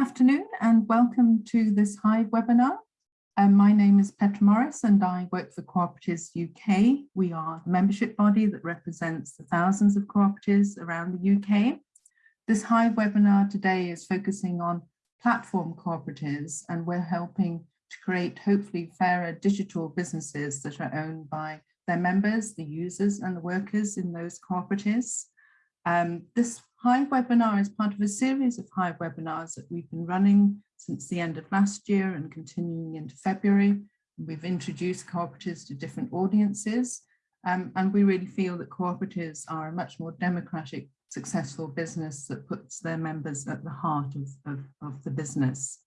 afternoon and welcome to this Hive webinar. Um, my name is Petra Morris and I work for Cooperatives UK. We are a membership body that represents the thousands of cooperatives around the UK. This Hive webinar today is focusing on platform cooperatives and we're helping to create hopefully fairer digital businesses that are owned by their members, the users and the workers in those cooperatives. Um, this Hive webinar is part of a series of Hive webinars that we've been running since the end of last year and continuing into February. We've introduced cooperatives to different audiences um, and we really feel that cooperatives are a much more democratic, successful business that puts their members at the heart of, of, of the business.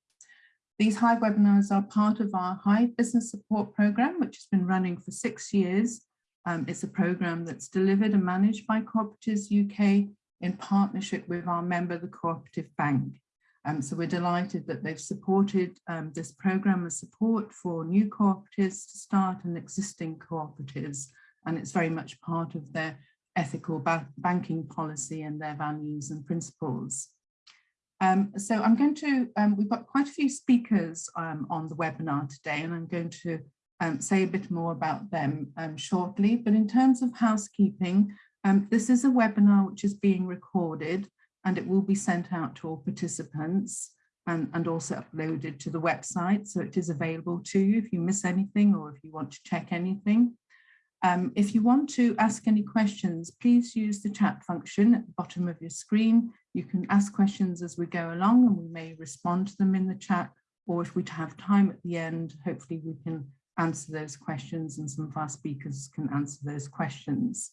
These Hive webinars are part of our Hive Business Support Programme, which has been running for six years. Um, it's a programme that's delivered and managed by Cooperatives UK in partnership with our member, the Cooperative Bank. Um, so we're delighted that they've supported um, this programme of support for new cooperatives to start and existing cooperatives. And it's very much part of their ethical ba banking policy and their values and principles. Um, so I'm going to, um, we've got quite a few speakers um, on the webinar today and I'm going to um, say a bit more about them shortly. But in terms of housekeeping, um, this is a webinar which is being recorded and it will be sent out to all participants and, and also uploaded to the website. So it is available to you if you miss anything or if you want to check anything. Um, if you want to ask any questions, please use the chat function at the bottom of your screen. You can ask questions as we go along and we may respond to them in the chat or if we have time at the end, hopefully we can answer those questions and some of our speakers can answer those questions.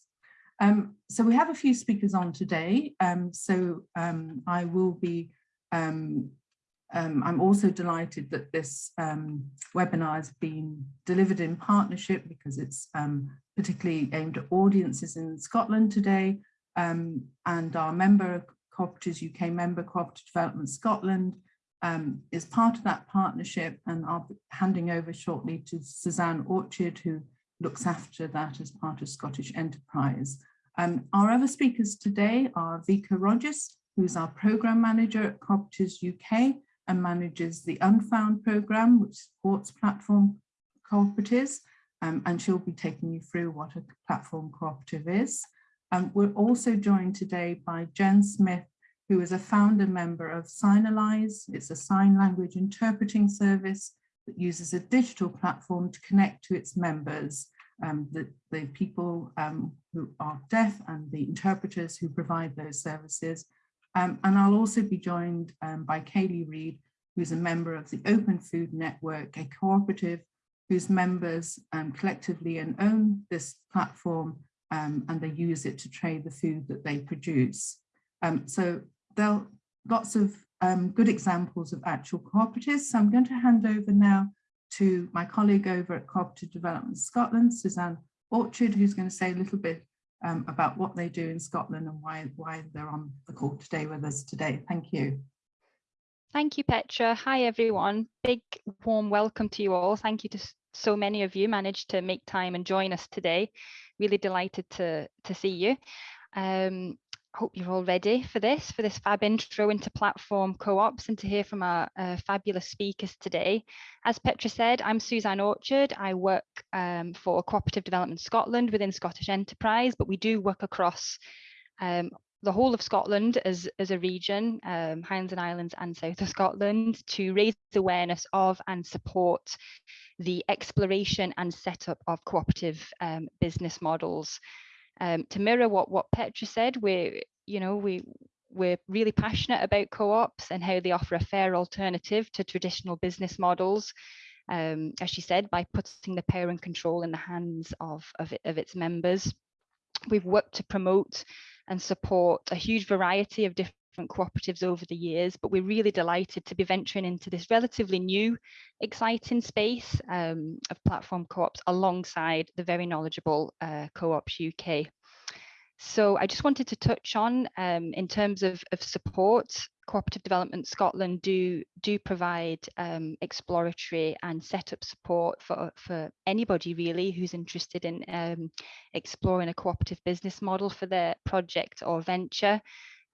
Um, so we have a few speakers on today. Um, so um, I will be, um, um, I'm also delighted that this um, webinar has been delivered in partnership because it's particularly aimed at audiences in Scotland today. and our member, Cooperatives UK member, Cooperative Development Scotland, is part of that partnership and I'll be handing over shortly to Suzanne Orchard who looks after that as part of Scottish Enterprise. Um, our other speakers today are Vika Rogers, who's our program manager at Cooperatives UK and manages the Unfound program, which supports platform cooperatives. Um, and she'll be taking you through what a platform cooperative is. Um, we're also joined today by Jen Smith, who is a founder member of Signalise. It's a sign language interpreting service that uses a digital platform to connect to its members um, the, the people um, who are deaf and the interpreters who provide those services. Um, and I'll also be joined um, by Kaylee Reid, who's a member of the Open Food Network, a cooperative whose members um, collectively and own this platform um, and they use it to trade the food that they produce. so there are lots of good examples of actual cooperatives. So I'm going to hand over now to my colleague over at Cooperative Development Scotland, Suzanne Orchard, who's going to say a little bit um, about what they do in Scotland and why, why they're on the call today with us today. Thank you. Thank you, Petra. Hi, everyone. Big warm welcome to you all. Thank you to so many of you managed to make time and join us today. Really delighted to, to see you. Um, hope you're all ready for this, for this fab intro into platform co-ops and to hear from our uh, fabulous speakers today. As Petra said, I'm Suzanne Orchard. I work um, for Cooperative Development Scotland within Scottish Enterprise, but we do work across um, the whole of Scotland as, as a region, um, Highlands and Islands and South of Scotland, to raise awareness of and support the exploration and setup of cooperative um, business models um, to mirror what what Petra said, we you know we we're really passionate about co-ops and how they offer a fair alternative to traditional business models. Um, as she said, by putting the power and control in the hands of, of, of its members. We've worked to promote and support a huge variety of different cooperatives over the years, but we're really delighted to be venturing into this relatively new, exciting space um, of platform co-ops alongside the very knowledgeable uh, Co-ops UK. So I just wanted to touch on um, in terms of, of support, Cooperative Development Scotland do do provide um, exploratory and setup support for, for anybody really who's interested in um, exploring a cooperative business model for their project or venture.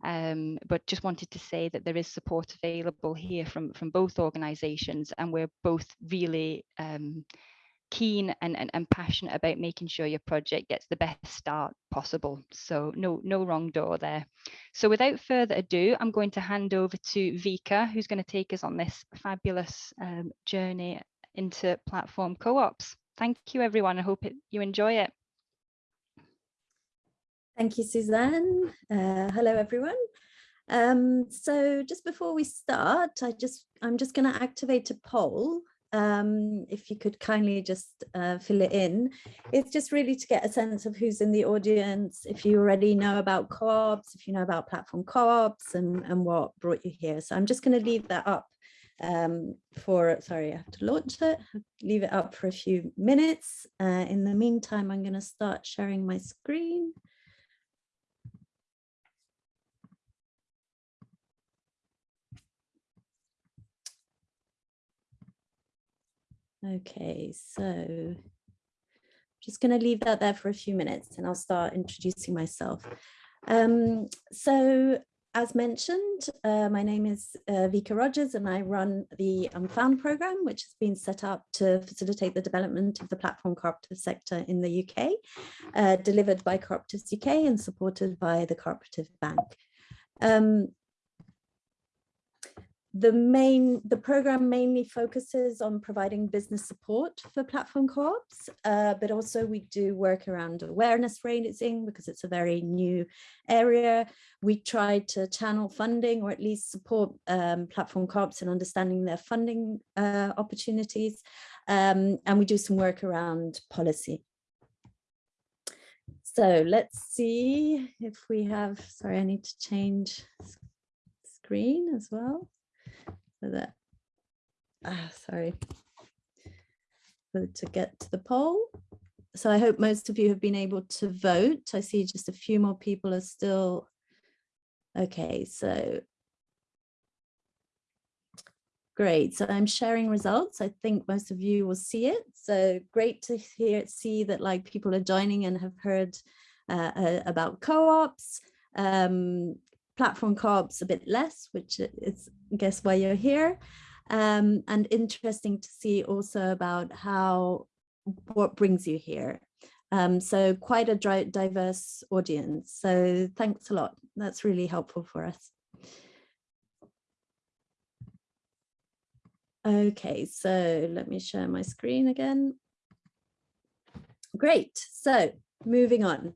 Um, but just wanted to say that there is support available here from, from both organisations and we're both really um, keen and, and, and passionate about making sure your project gets the best start possible. So no, no wrong door there. So without further ado, I'm going to hand over to Vika, who's going to take us on this fabulous um, journey into platform co-ops. Thank you, everyone. I hope it, you enjoy it. Thank you, Suzanne. Uh, hello, everyone. Um, so just before we start, I just I'm just going to activate a poll um, if you could kindly just uh, fill it in. It's just really to get a sense of who's in the audience, if you already know about co-ops, if you know about platform co-ops and, and what brought you here. So I'm just going to leave that up um, for, sorry, I have to launch it, leave it up for a few minutes. Uh, in the meantime, I'm going to start sharing my screen. Okay, so I'm just going to leave that there for a few minutes and I'll start introducing myself. Um, so as mentioned, uh, my name is uh, Vika Rogers and I run the Unfound program, which has been set up to facilitate the development of the platform cooperative sector in the UK, uh, delivered by Cooperatives UK and supported by the Cooperative Bank. Um, the main the program mainly focuses on providing business support for platform co-ops uh, but also we do work around awareness raising because it's a very new area. We try to channel funding or at least support um, platform co-ops in understanding their funding uh, opportunities um, and we do some work around policy. So let's see if we have sorry I need to change screen as well for that. Ah, sorry. to get to the poll. So I hope most of you have been able to vote. I see just a few more people are still. Okay, so Great, so I'm sharing results. I think most of you will see it. So great to hear see that like people are joining and have heard uh, uh, about co-ops. Um, platform co-ops a bit less, which is I guess why you're here. Um, and interesting to see also about how what brings you here. Um, so quite a diverse audience. So thanks a lot. That's really helpful for us. Okay, so let me share my screen again. Great. So moving on.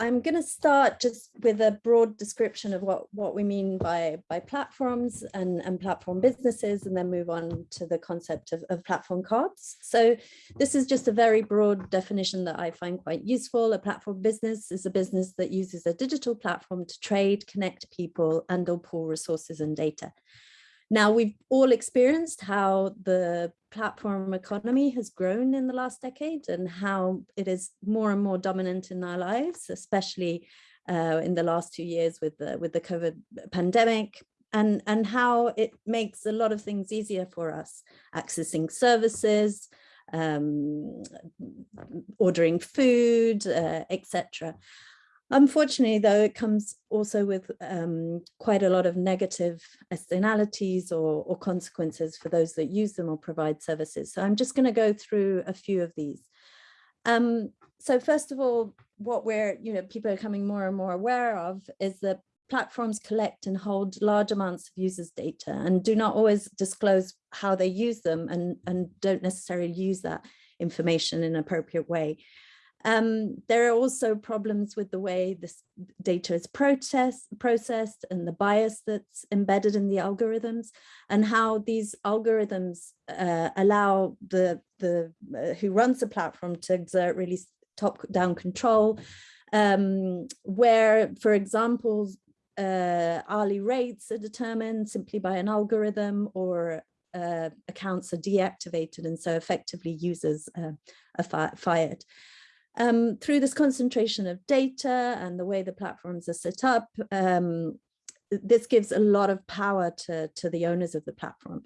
I'm going to start just with a broad description of what, what we mean by, by platforms and, and platform businesses, and then move on to the concept of, of platform co-ops. So this is just a very broad definition that I find quite useful. A platform business is a business that uses a digital platform to trade, connect people, and or pool resources and data. Now, we've all experienced how the platform economy has grown in the last decade and how it is more and more dominant in our lives, especially uh, in the last two years with the, with the COVID pandemic, and, and how it makes a lot of things easier for us, accessing services, um, ordering food, uh, etc. Unfortunately, though, it comes also with um, quite a lot of negative externalities or, or, consequences for those that use them or provide services. So I'm just going to go through a few of these. Um, so first of all, what we're, you know, people are becoming more and more aware of is that platforms collect and hold large amounts of users data and do not always disclose how they use them and, and don't necessarily use that information in an appropriate way. Um, there are also problems with the way this data is processed, processed and the bias that's embedded in the algorithms and how these algorithms uh, allow the, the uh, who runs the platform to exert really top-down control, um, where, for example, uh, hourly rates are determined simply by an algorithm or uh, accounts are deactivated and so effectively users are fired. Um, through this concentration of data and the way the platforms are set up, um, this gives a lot of power to, to the owners of the platform.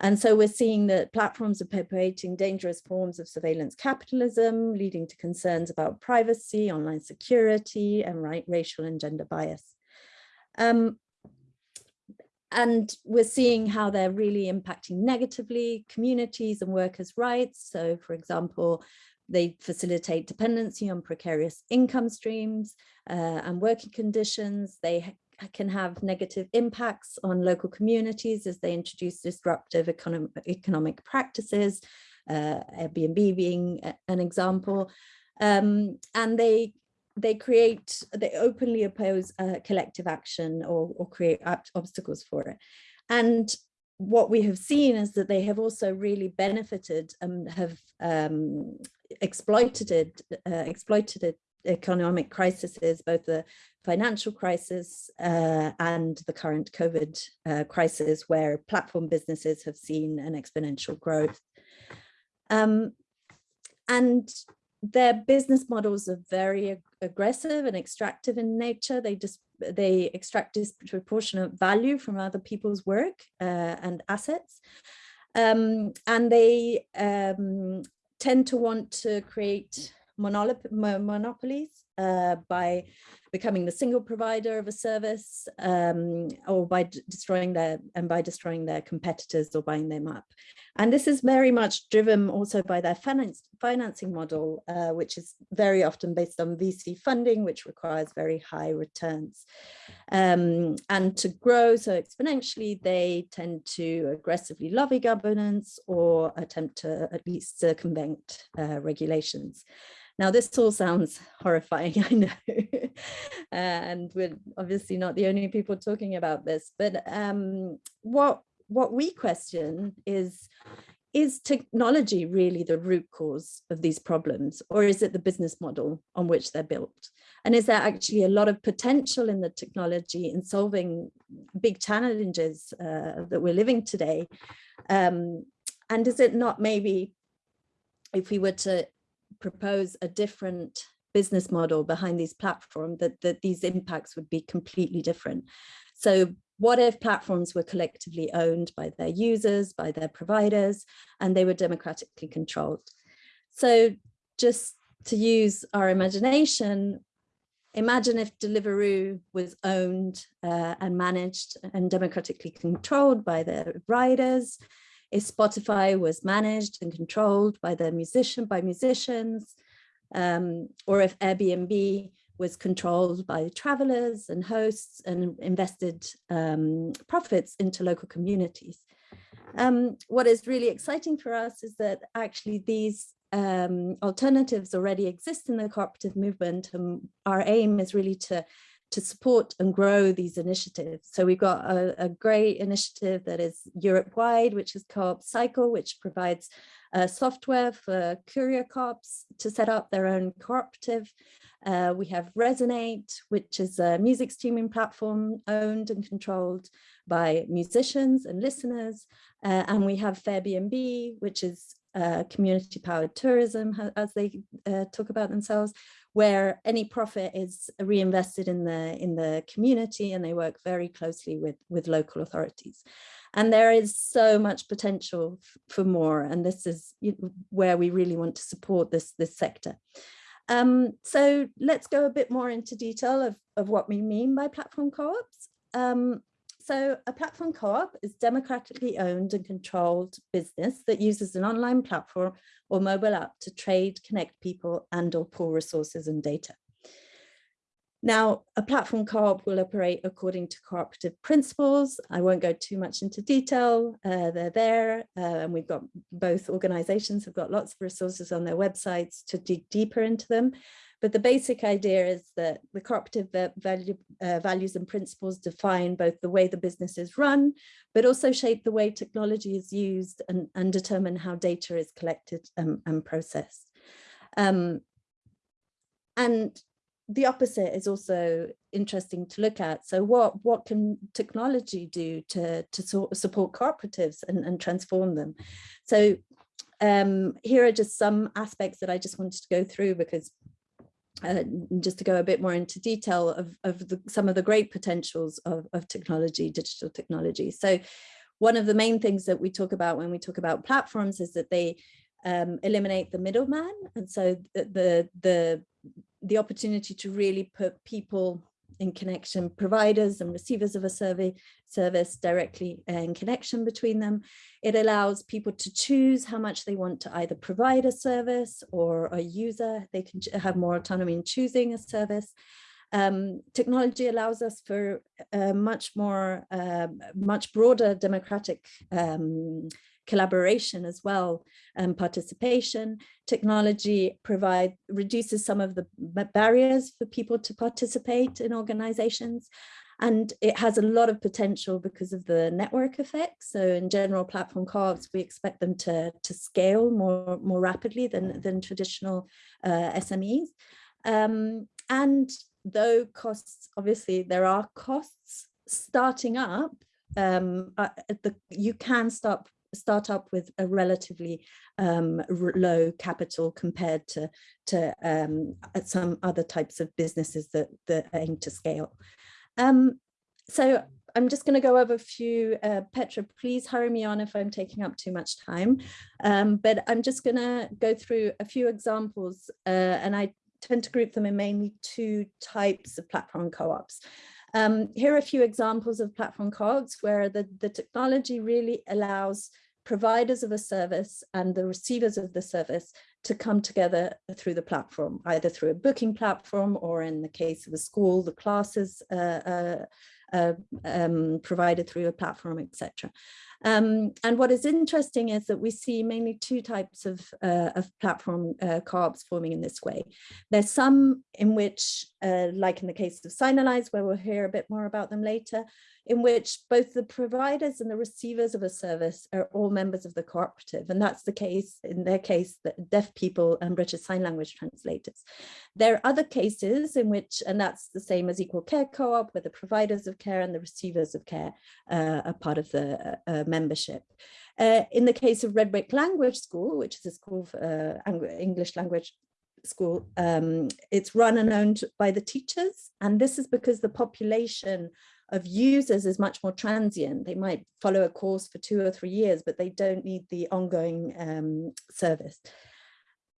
And so we're seeing that platforms are perpetuating dangerous forms of surveillance capitalism, leading to concerns about privacy, online security, and right, racial and gender bias. Um, and we're seeing how they're really impacting negatively communities and workers' rights. So, for example, they facilitate dependency on precarious income streams uh, and working conditions. They can have negative impacts on local communities as they introduce disruptive economic, economic practices, uh, Airbnb being an example. Um, and they they create, they openly oppose uh, collective action or, or create obstacles for it. And what we have seen is that they have also really benefited and have um, exploited uh, exploited economic crises, both the financial crisis uh, and the current COVID uh, crisis, where platform businesses have seen an exponential growth. Um, and their business models are very ag aggressive and extractive in nature. They just they extract disproportionate value from other people's work uh, and assets. Um, and they um, tend to want to create monopolies uh, by becoming the single provider of a service um, or by destroying their and by destroying their competitors or buying them up. And this is very much driven also by their finance, financing model, uh, which is very often based on VC funding, which requires very high returns. Um, and to grow so exponentially, they tend to aggressively lobby governance or attempt to at least circumvent uh, regulations. Now, this all sounds horrifying, I know, and we're obviously not the only people talking about this, but um, what, what we question is, is technology really the root cause of these problems, or is it the business model on which they're built? And is there actually a lot of potential in the technology in solving big challenges uh, that we're living today? Um, and is it not maybe if we were to propose a different business model behind these platforms, that, that these impacts would be completely different. So what if platforms were collectively owned by their users, by their providers, and they were democratically controlled? So just to use our imagination, imagine if Deliveroo was owned uh, and managed and democratically controlled by their riders, if Spotify was managed and controlled by the musician by musicians, um, or if Airbnb was controlled by travelers and hosts and invested um, profits into local communities. Um, what is really exciting for us is that actually these um, alternatives already exist in the cooperative movement and our aim is really to to support and grow these initiatives. So we've got a, a great initiative that is Europe-wide, which is Co-op Cycle, which provides uh, software for courier co-ops to set up their own cooperative. Uh, we have Resonate, which is a music streaming platform owned and controlled by musicians and listeners. Uh, and we have Fairbnb, which is uh, community powered tourism, as they uh, talk about themselves, where any profit is reinvested in the in the community and they work very closely with with local authorities. And there is so much potential for more and this is where we really want to support this this sector. Um, so let's go a bit more into detail of, of what we mean by platform co-ops. Um, so a platform co-op is democratically owned and controlled business that uses an online platform or mobile app to trade, connect people and or pool resources and data. Now, a platform co-op will operate according to cooperative principles. I won't go too much into detail. Uh, they're there uh, and we've got both organizations have got lots of resources on their websites to dig deeper into them. But the basic idea is that the cooperative value, uh, values and principles define both the way the business is run, but also shape the way technology is used and, and determine how data is collected um, and processed. Um, and the opposite is also interesting to look at. So what, what can technology do to, to so support cooperatives and, and transform them? So um, here are just some aspects that I just wanted to go through because uh, just to go a bit more into detail of, of the, some of the great potentials of, of technology, digital technology. So one of the main things that we talk about when we talk about platforms is that they um, eliminate the middleman. And so the, the, the, the opportunity to really put people in connection, providers and receivers of a survey service directly in connection between them. It allows people to choose how much they want to either provide a service or a user. They can have more autonomy in choosing a service. Um, technology allows us for a much more, uh, much broader democratic um, collaboration as well and participation. Technology provide reduces some of the barriers for people to participate in organizations. And it has a lot of potential because of the network effect. So in general platform co-ops, we expect them to, to scale more, more rapidly than, than traditional uh, SMEs. Um, and though costs, obviously there are costs starting up, um, uh, the, you can start start up with a relatively um, low capital compared to, to um, some other types of businesses that, that aim to scale. Um, so I'm just going to go over a few, uh, Petra, please hurry me on if I'm taking up too much time, um, but I'm just going to go through a few examples uh, and I tend to group them in mainly two types of platform co-ops. Um, here are a few examples of platform co-ops where the, the technology really allows providers of a service and the receivers of the service to come together through the platform, either through a booking platform or in the case of a school, the classes uh, uh, uh, um, provided through a platform, etc. Um, and what is interesting is that we see mainly two types of, uh, of platform uh, co-ops forming in this way. There's some in which, uh, like in the case of Signalise, where we'll hear a bit more about them later, in which both the providers and the receivers of a service are all members of the cooperative. And that's the case, in their case, the deaf people and British Sign Language translators. There are other cases in which, and that's the same as Equal Care Co-op, where the providers of care and the receivers of care uh, are part of the uh, membership. Uh, in the case of Redwick Language School, which is a school for uh, English language school, um, it's run and owned by the teachers. And this is because the population of users is much more transient. They might follow a course for two or three years, but they don't need the ongoing um, service.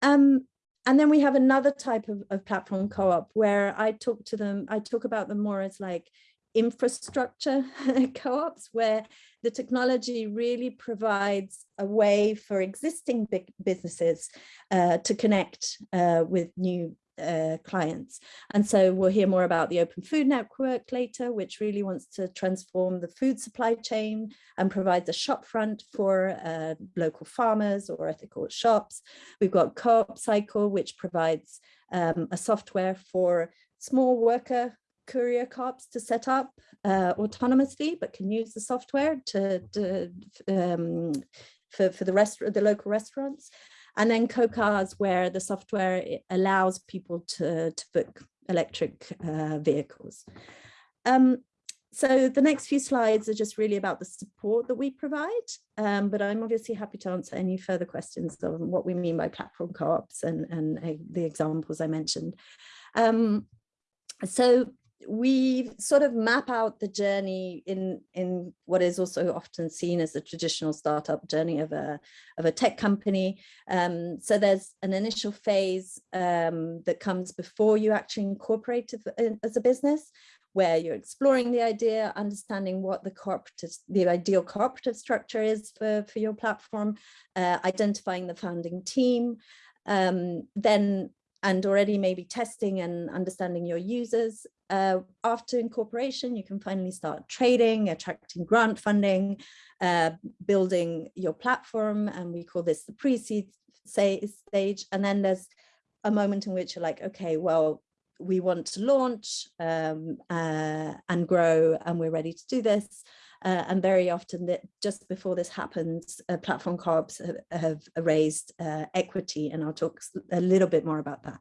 Um, and then we have another type of, of platform co-op where I talk to them, I talk about them more as like infrastructure co-ops where the technology really provides a way for existing big businesses uh, to connect uh, with new uh, clients. And so we'll hear more about the Open Food Network later, which really wants to transform the food supply chain and provides a shop front for uh, local farmers or ethical shops. We've got Co-op Cycle, which provides um, a software for small worker courier co-ops to set up uh, autonomously, but can use the software to, to um, for, for the rest the local restaurants. And then co-cars where the software allows people to, to book electric uh, vehicles. Um, so the next few slides are just really about the support that we provide, um, but I'm obviously happy to answer any further questions on what we mean by platform co-ops and, and uh, the examples I mentioned. Um, so we sort of map out the journey in in what is also often seen as the traditional startup journey of a of a tech company. Um, so there's an initial phase um, that comes before you actually incorporate as a business where you're exploring the idea understanding what the cooperative the ideal cooperative structure is for for your platform uh, identifying the founding team um, then and already maybe testing and understanding your users. Uh, after incorporation, you can finally start trading, attracting grant funding, uh, building your platform, and we call this the pre-seed stage. And then there's a moment in which you're like, okay, well, we want to launch um, uh, and grow, and we're ready to do this. Uh, and very often that just before this happens, uh, platform co-ops have, have, raised uh, equity, and I'll talk a little bit more about that.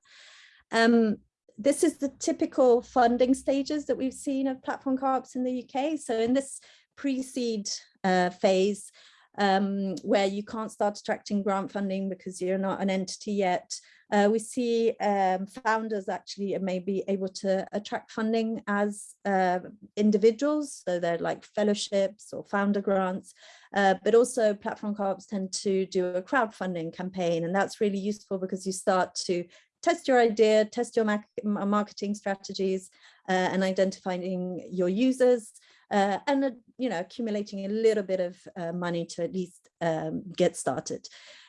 Um, this is the typical funding stages that we've seen of platform co-ops in the UK. So in this pre-seed uh, phase, um, where you can't start attracting grant funding because you're not an entity yet. Uh, we see um, founders actually may be able to attract funding as uh, individuals, so they're like fellowships or founder grants, uh, but also platform co-ops tend to do a crowdfunding campaign, and that's really useful because you start to test your idea, test your marketing strategies, uh, and identifying your users, uh, and uh, you know accumulating a little bit of uh, money to at least um, get started.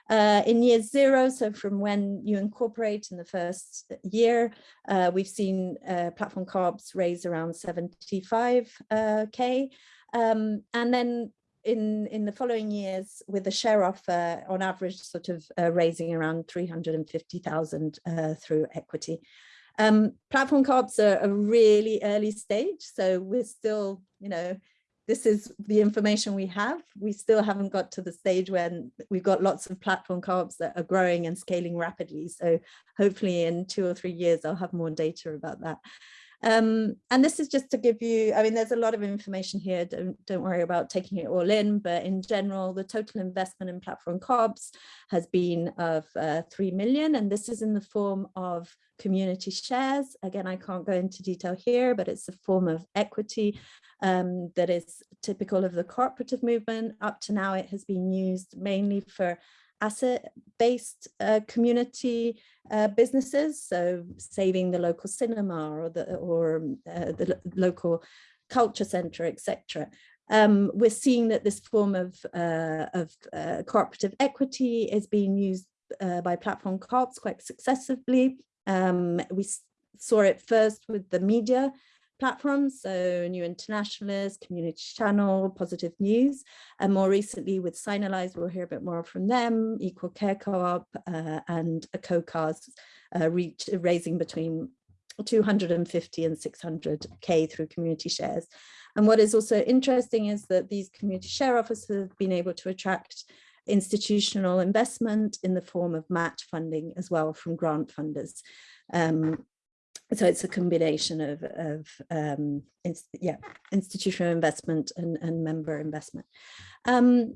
Uh, in year zero, so from when you incorporate in the first year, uh, we've seen uh, platform co-ops raise around 75k. Um, and then in, in the following years with the share offer on average sort of uh, raising around 350,000 uh, through equity. Um, platform co-ops are a really early stage, so we're still, you know, this is the information we have. We still haven't got to the stage when we've got lots of platform co-ops that are growing and scaling rapidly. So hopefully in two or three years, I'll have more data about that. Um, and this is just to give you, I mean, there's a lot of information here, don't, don't worry about taking it all in, but in general, the total investment in platform co-ops has been of uh, 3 million, and this is in the form of community shares. Again, I can't go into detail here, but it's a form of equity um, that is typical of the cooperative movement. Up to now, it has been used mainly for asset-based uh, community uh, businesses, so saving the local cinema or the or uh, the local culture center, etc. Um, we're seeing that this form of, uh, of uh, cooperative equity is being used uh, by platform co-ops quite successfully. Um, we saw it first with the media platforms, so New Internationalist, Community Channel, Positive News, and more recently with Signalise, we'll hear a bit more from them, Equal Care Co-op uh, and a co-cars uh, reach, raising between 250 and 600k through community shares. And what is also interesting is that these community share officers have been able to attract institutional investment in the form of match funding as well from grant funders. Um, so it's a combination of, of um, yeah, institutional investment and, and member investment. Um,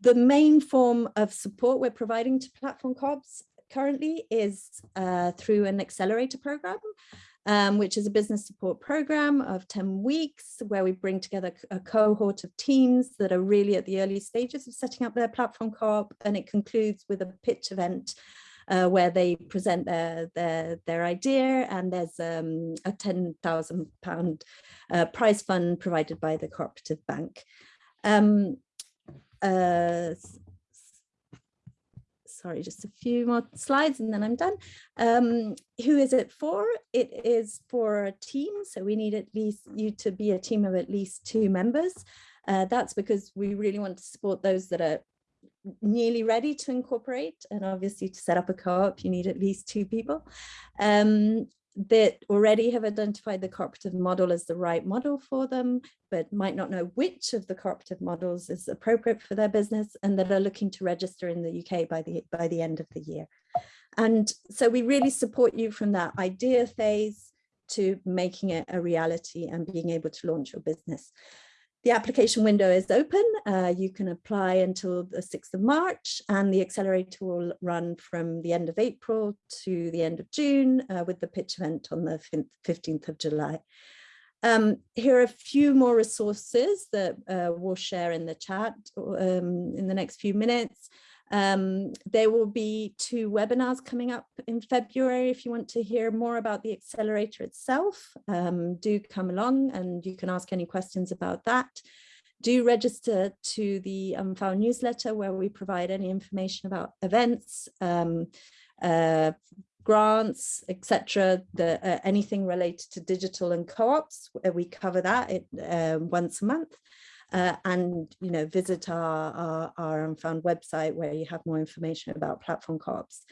the main form of support we're providing to platform co-ops currently is uh, through an accelerator program, um, which is a business support program of 10 weeks where we bring together a cohort of teams that are really at the early stages of setting up their platform co-op and it concludes with a pitch event uh, where they present their, their, their idea and there's um, a £10,000 uh, prize fund provided by the cooperative bank. Um, uh, sorry, just a few more slides and then I'm done. Um, who is it for? It is for a team. So we need at least you to be a team of at least two members. Uh, that's because we really want to support those that are nearly ready to incorporate and obviously to set up a co-op you need at least two people um, that already have identified the cooperative model as the right model for them but might not know which of the cooperative models is appropriate for their business and that are looking to register in the UK by the by the end of the year. And so we really support you from that idea phase to making it a reality and being able to launch your business the application window is open. Uh, you can apply until the 6th of March and the accelerator will run from the end of April to the end of June uh, with the pitch event on the 15th of July. Um, here are a few more resources that uh, we'll share in the chat um, in the next few minutes. Um, there will be two webinars coming up in February. If you want to hear more about the accelerator itself, um, do come along and you can ask any questions about that. Do register to the Unfound newsletter where we provide any information about events, um, uh, grants, etc. Uh, anything related to digital and co-ops, we cover that it, uh, once a month uh, and you know visit our, our, our Unfound website where you have more information about platform co-ops.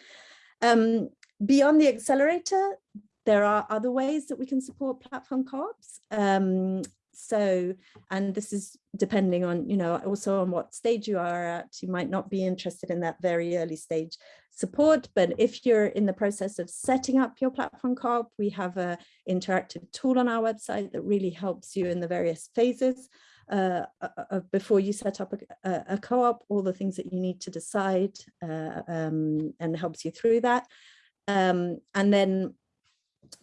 Um, beyond the accelerator, there are other ways that we can support platform co-ops. Um, so, and this is depending on, you know, also on what stage you are at, you might not be interested in that very early stage support, but if you're in the process of setting up your platform co-op, we have a interactive tool on our website that really helps you in the various phases uh, uh, before you set up a, a co-op, all the things that you need to decide uh, um, and helps you through that. Um, and then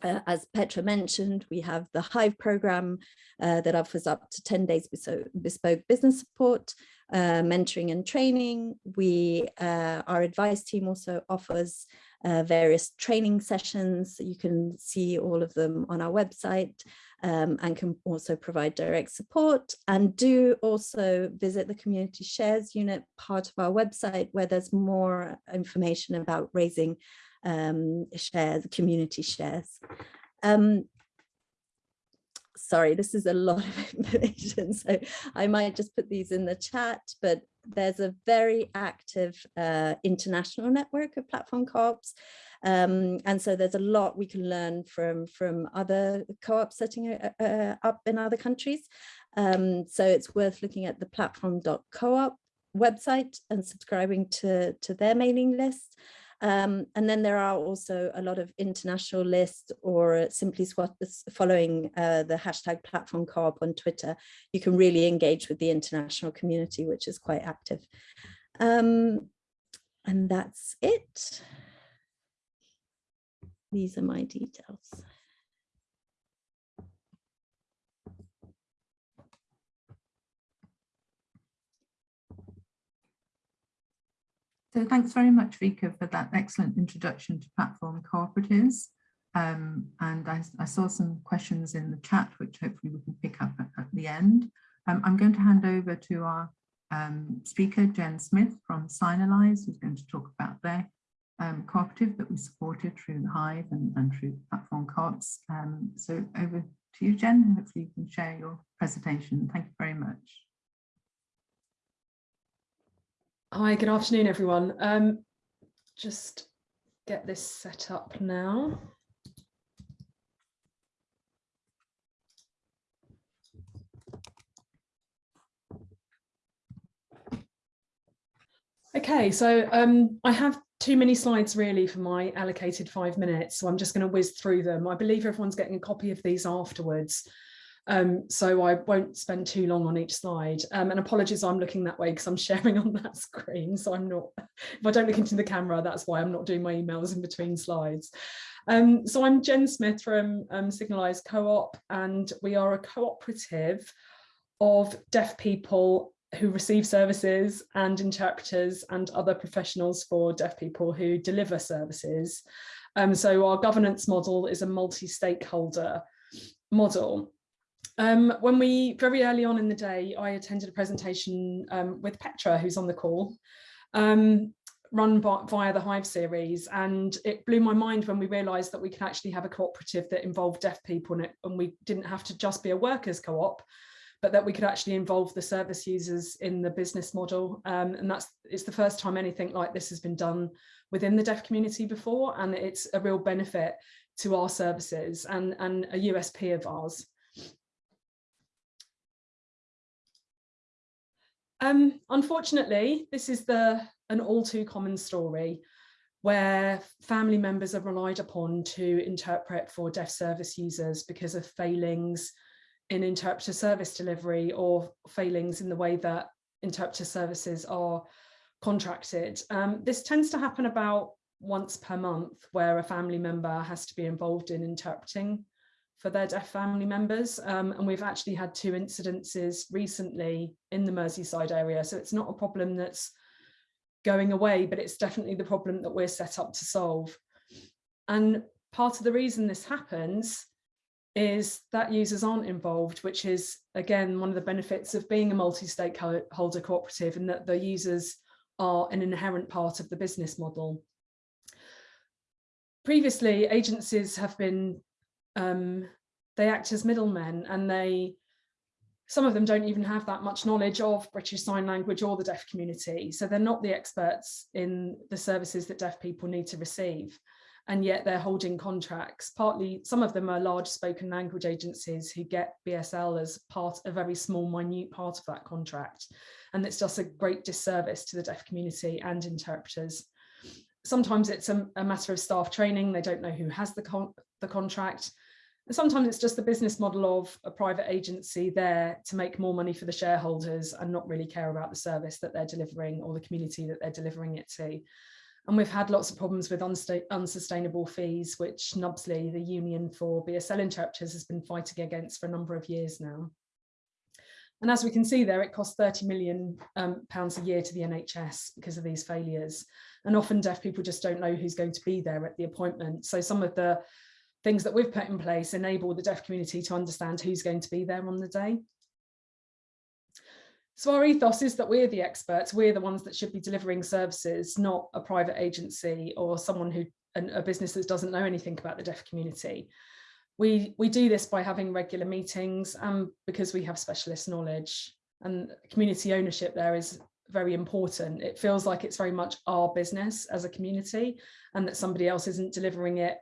uh, as Petra mentioned, we have the Hive program uh, that offers up to 10 days bespoke business support, uh, mentoring and training. We, uh, our advice team also offers uh, various training sessions. You can see all of them on our website um, and can also provide direct support and do also visit the community shares unit part of our website where there's more information about raising um, shares, community shares. Um, sorry, this is a lot of information, so I might just put these in the chat, but there's a very active uh, international network of platform co-ops. Um, and so there's a lot we can learn from, from other co-ops setting uh, uh, up in other countries. Um, so it's worth looking at the platform.coop website and subscribing to, to their mailing list. Um, and then there are also a lot of international lists or simply following uh, the hashtag platform co-op on Twitter, you can really engage with the international community, which is quite active. Um, and that's it. These are my details. So thanks very much, Vika, for that excellent introduction to platform cooperatives. Um, and I, I, saw some questions in the chat, which hopefully we can pick up at, at the end. Um, I'm going to hand over to our um, speaker, Jen Smith from Signalise, who's going to talk about their um, cooperative that we supported through the Hive and, and through platform co-ops. Um, so over to you, Jen. Hopefully you can share your presentation. Thank you very much. Hi, good afternoon, everyone. Um, just get this set up now. Okay, so um, I have too many slides really for my allocated five minutes, so I'm just going to whiz through them. I believe everyone's getting a copy of these afterwards. Um, so I won't spend too long on each slide. Um, and apologies, I'm looking that way because I'm sharing on that screen. So I'm not, if I don't look into the camera, that's why I'm not doing my emails in between slides. Um, so I'm Jen Smith from um, Signalise Co-op, and we are a cooperative of deaf people who receive services and interpreters and other professionals for deaf people who deliver services. Um, so our governance model is a multi-stakeholder model. Um, when we, very early on in the day, I attended a presentation um, with Petra, who's on the call, um, run by, via the Hive series. And it blew my mind when we realised that we could actually have a cooperative that involved deaf people it, and we didn't have to just be a workers co-op, but that we could actually involve the service users in the business model. Um, and that's it's the first time anything like this has been done within the deaf community before, and it's a real benefit to our services and, and a USP of ours. Um, unfortunately, this is the an all too common story where family members are relied upon to interpret for deaf service users because of failings in interpreter service delivery or failings in the way that interpreter services are contracted. Um, this tends to happen about once per month where a family member has to be involved in interpreting for their deaf family members. Um, and we've actually had two incidences recently in the Merseyside area. So it's not a problem that's going away, but it's definitely the problem that we're set up to solve. And part of the reason this happens is that users aren't involved, which is, again, one of the benefits of being a multi-stakeholder cooperative and that the users are an inherent part of the business model. Previously, agencies have been um, they act as middlemen and they some of them don't even have that much knowledge of British Sign Language or the deaf community. So they're not the experts in the services that deaf people need to receive. And yet they're holding contracts. Partly, some of them are large spoken language agencies who get BSL as part, a very small, minute part of that contract. And it's just a great disservice to the deaf community and interpreters. Sometimes it's a, a matter of staff training. They don't know who has the, con the contract Sometimes it's just the business model of a private agency there to make more money for the shareholders and not really care about the service that they're delivering or the community that they're delivering it to. And we've had lots of problems with unsustainable fees, which NUBSLI, the Union for BSL Interpreters, has been fighting against for a number of years now. And as we can see there, it costs 30 million um, pounds a year to the NHS because of these failures. And often deaf people just don't know who's going to be there at the appointment. So some of the things that we've put in place enable the deaf community to understand who's going to be there on the day. So our ethos is that we're the experts, we're the ones that should be delivering services, not a private agency or someone who, a business that doesn't know anything about the deaf community. We, we do this by having regular meetings and because we have specialist knowledge and community ownership there is very important. It feels like it's very much our business as a community and that somebody else isn't delivering it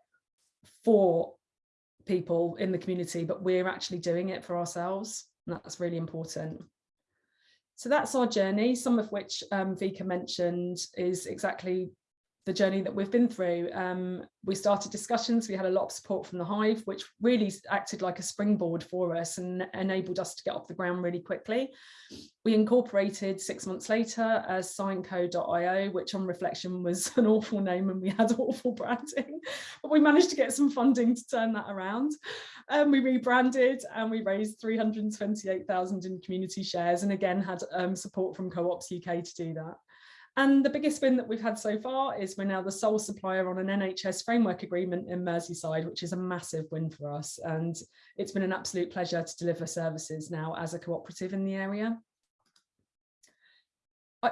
for people in the community, but we're actually doing it for ourselves. And that's really important. So that's our journey, some of which um, Vika mentioned is exactly the journey that we've been through. Um, we started discussions, we had a lot of support from the Hive, which really acted like a springboard for us and enabled us to get off the ground really quickly. We incorporated six months later as signco.io, which on reflection was an awful name and we had awful branding, but we managed to get some funding to turn that around. Um, we rebranded and we raised 328,000 in community shares and again had um, support from Co-ops UK to do that. And the biggest win that we've had so far is we're now the sole supplier on an NHS framework agreement in Merseyside, which is a massive win for us. And it's been an absolute pleasure to deliver services now as a cooperative in the area.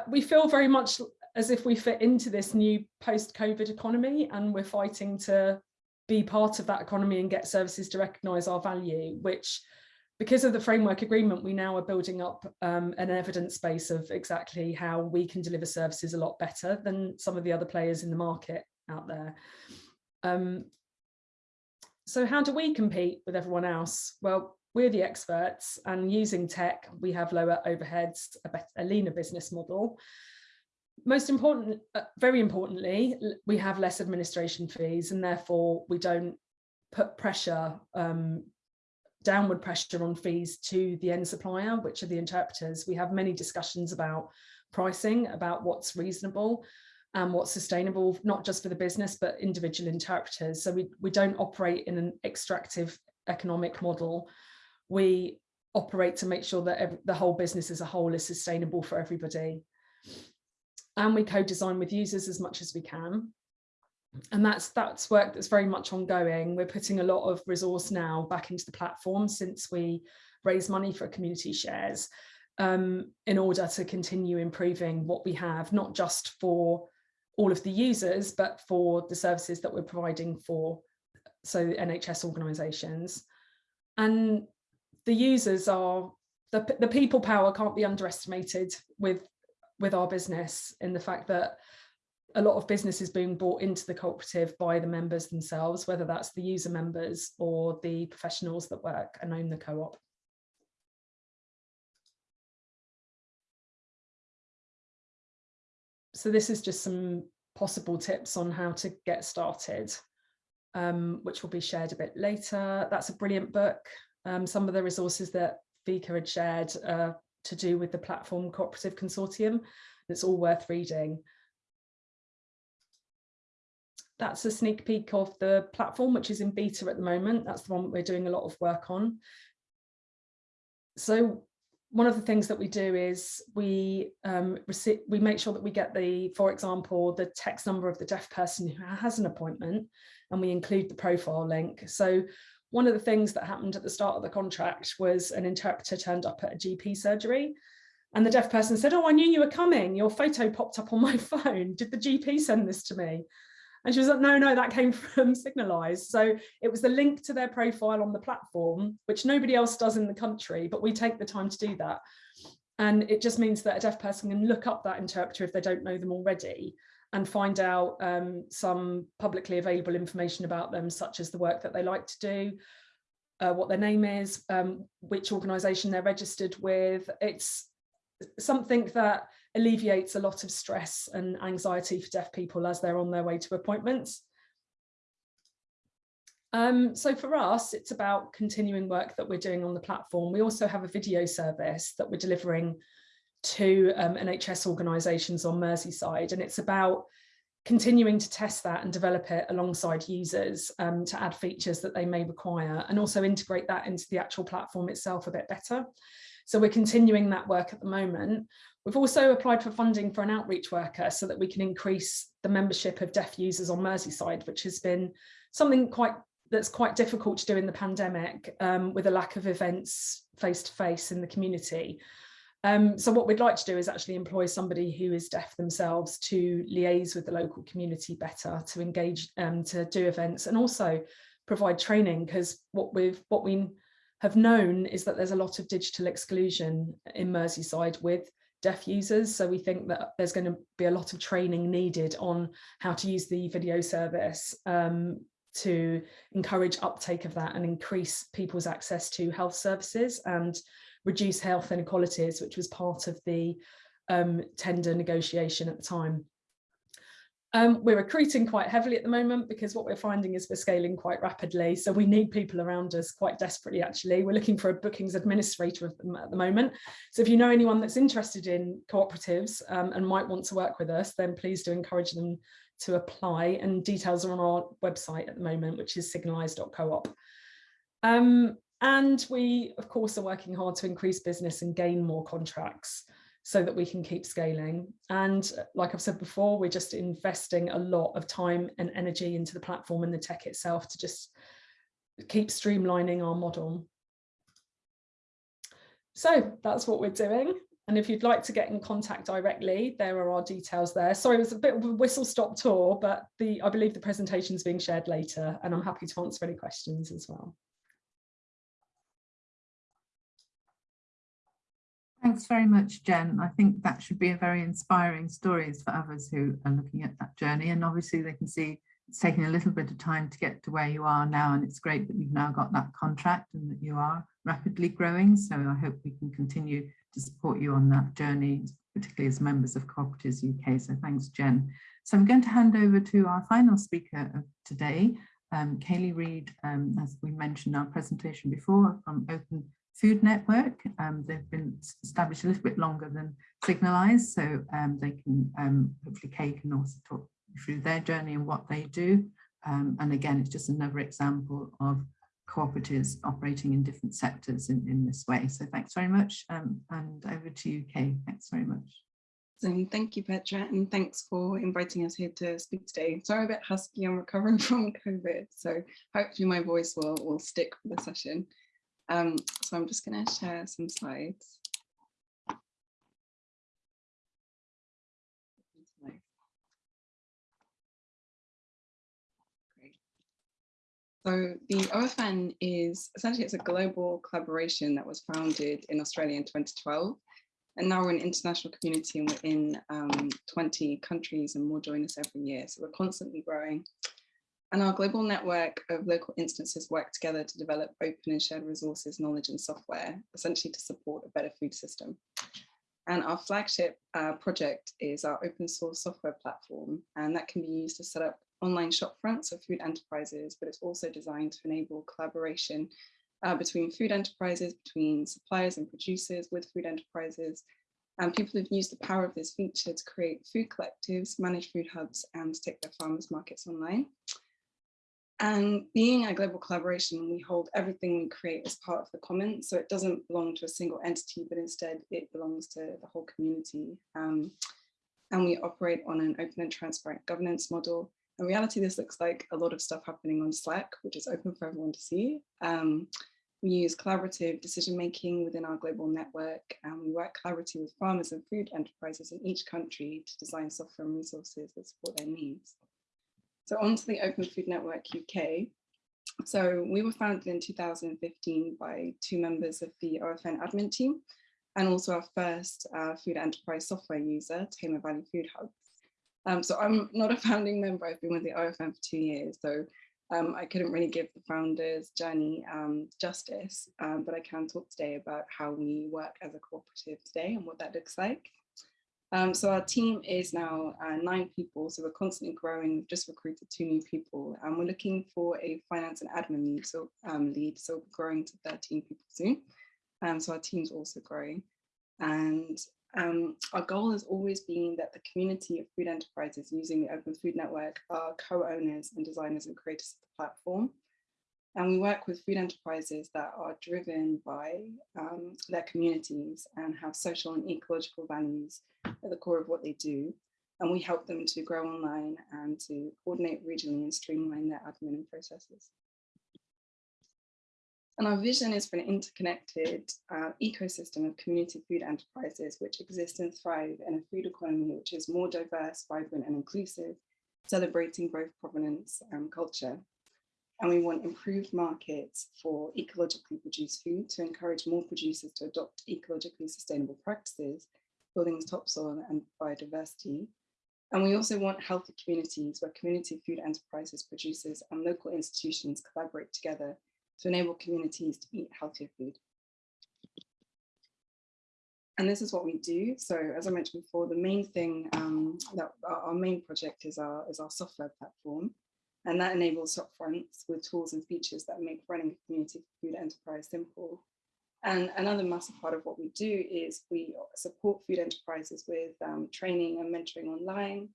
We feel very much as if we fit into this new post-COVID economy and we're fighting to be part of that economy and get services to recognise our value, which because of the framework agreement, we now are building up um, an evidence base of exactly how we can deliver services a lot better than some of the other players in the market out there. Um, so how do we compete with everyone else? Well, we're the experts and using tech, we have lower overheads, a, a leaner business model. Most important, uh, very importantly, we have less administration fees and therefore we don't put pressure um, downward pressure on fees to the end supplier, which are the interpreters. We have many discussions about pricing, about what's reasonable and what's sustainable, not just for the business, but individual interpreters. So we, we don't operate in an extractive economic model. We operate to make sure that every, the whole business as a whole is sustainable for everybody. And we co-design with users as much as we can and that's that's work that's very much ongoing. We're putting a lot of resource now back into the platform since we raised money for community shares um, in order to continue improving what we have, not just for all of the users, but for the services that we're providing for so NHS organisations. And the users are, the, the people power can't be underestimated with, with our business in the fact that a lot of businesses being brought into the cooperative by the members themselves, whether that's the user members or the professionals that work and own the co-op. So this is just some possible tips on how to get started, um, which will be shared a bit later. That's a brilliant book. Um, some of the resources that Vika had shared uh, to do with the Platform Cooperative Consortium, it's all worth reading that's a sneak peek of the platform, which is in beta at the moment. That's the one we're doing a lot of work on. So one of the things that we do is we um, we make sure that we get the, for example, the text number of the deaf person who has an appointment, and we include the profile link. So one of the things that happened at the start of the contract was an interpreter turned up at a GP surgery and the deaf person said, oh, I knew you were coming. Your photo popped up on my phone. Did the GP send this to me? And she was like, no, no, that came from Signalise. So it was the link to their profile on the platform, which nobody else does in the country, but we take the time to do that. And it just means that a deaf person can look up that interpreter if they don't know them already and find out um, some publicly available information about them, such as the work that they like to do, uh, what their name is, um, which organisation they're registered with. It's something that alleviates a lot of stress and anxiety for deaf people as they're on their way to appointments. Um, so for us, it's about continuing work that we're doing on the platform. We also have a video service that we're delivering to um, NHS organisations on Merseyside, and it's about continuing to test that and develop it alongside users um, to add features that they may require and also integrate that into the actual platform itself a bit better. So we're continuing that work at the moment. We've also applied for funding for an outreach worker so that we can increase the membership of deaf users on Merseyside, which has been something quite that's quite difficult to do in the pandemic um, with a lack of events face to face in the community. Um, so what we'd like to do is actually employ somebody who is deaf themselves to liaise with the local community better, to engage, um, to do events and also provide training because what we've what we have known is that there's a lot of digital exclusion in Merseyside with deaf users. So we think that there's going to be a lot of training needed on how to use the video service um, to encourage uptake of that and increase people's access to health services and reduce health inequalities, which was part of the um, tender negotiation at the time. Um, we're recruiting quite heavily at the moment because what we're finding is we're scaling quite rapidly. So we need people around us quite desperately, actually. We're looking for a bookings administrator at the moment. So if you know anyone that's interested in cooperatives um, and might want to work with us, then please do encourage them to apply and details are on our website at the moment, which is signalise.coop. Um, and we, of course, are working hard to increase business and gain more contracts so that we can keep scaling. And uh, like I've said before, we're just investing a lot of time and energy into the platform and the tech itself to just keep streamlining our model. So that's what we're doing. And if you'd like to get in contact directly, there are our details there. Sorry, it was a bit of a whistle stop tour, but the I believe the presentation is being shared later and I'm mm. happy to answer any questions as well. Thanks very much, Jen. I think that should be a very inspiring stories for others who are looking at that journey. And obviously they can see it's taking a little bit of time to get to where you are now. And it's great that you've now got that contract and that you are rapidly growing. So I hope we can continue to support you on that journey, particularly as members of Cooperatives UK. So thanks, Jen. So I'm going to hand over to our final speaker of today, um, Kaylee Reid, um, as we mentioned in our presentation before, from Open Food Network. Um, they've been established a little bit longer than Signalise, so um, they can, um, hopefully Kay can also talk through their journey and what they do. Um, and again, it's just another example of cooperatives operating in different sectors in, in this way. So thanks very much um, and over to you, Kay. Thanks very much. So thank you, Petra, and thanks for inviting us here to speak today. Sorry, a bit husky, I'm recovering from COVID, so hopefully my voice will, will stick for the session. Um, so I'm just going to share some slides. So the OFN is essentially it's a global collaboration that was founded in Australia in 2012. And now we're an international community and we're in um, 20 countries and more join us every year. So we're constantly growing. And our global network of local instances work together to develop open and shared resources, knowledge and software, essentially to support a better food system. And our flagship uh, project is our open source software platform, and that can be used to set up online shop fronts of food enterprises, but it's also designed to enable collaboration uh, between food enterprises, between suppliers and producers with food enterprises. And people have used the power of this feature to create food collectives, manage food hubs, and take their farmers markets online. And being a global collaboration, we hold everything we create as part of the commons. So it doesn't belong to a single entity, but instead it belongs to the whole community. Um, and we operate on an open and transparent governance model. In reality, this looks like a lot of stuff happening on Slack, which is open for everyone to see. Um, we use collaborative decision making within our global network, and we work collaboratively with farmers and food enterprises in each country to design software and resources that support their needs. So onto the Open Food Network UK. So we were founded in 2015 by two members of the OFN admin team and also our first uh, food enterprise software user, Tamar Valley Food Hub. Um, so I'm not a founding member, I've been with the OFN for two years, so um, I couldn't really give the founder's journey um, justice, um, but I can talk today about how we work as a cooperative today and what that looks like. Um, so our team is now uh, nine people, so we're constantly growing. We've just recruited two new people, and we're looking for a finance and admin lead, so um, lead. So we're growing to 13 people soon. Um, so our team's also growing, and um, our goal has always been that the community of food enterprises using the Open Food Network are co-owners and designers and creators of the platform. And we work with food enterprises that are driven by um, their communities and have social and ecological values at the core of what they do. And we help them to grow online and to coordinate regionally and streamline their admin and processes. And our vision is for an interconnected uh, ecosystem of community food enterprises which exist and thrive in a food economy which is more diverse, vibrant and inclusive, celebrating both provenance and culture. And we want improved markets for ecologically produced food to encourage more producers to adopt ecologically sustainable practices, building topsoil and biodiversity. And we also want healthy communities where community food enterprises, producers and local institutions collaborate together to enable communities to eat healthier food. And this is what we do. So as I mentioned before, the main thing um, that our, our, main project is our, is our software platform. And that enables shopfronts with tools and features that make running a community food enterprise simple. And another massive part of what we do is we support food enterprises with um, training and mentoring online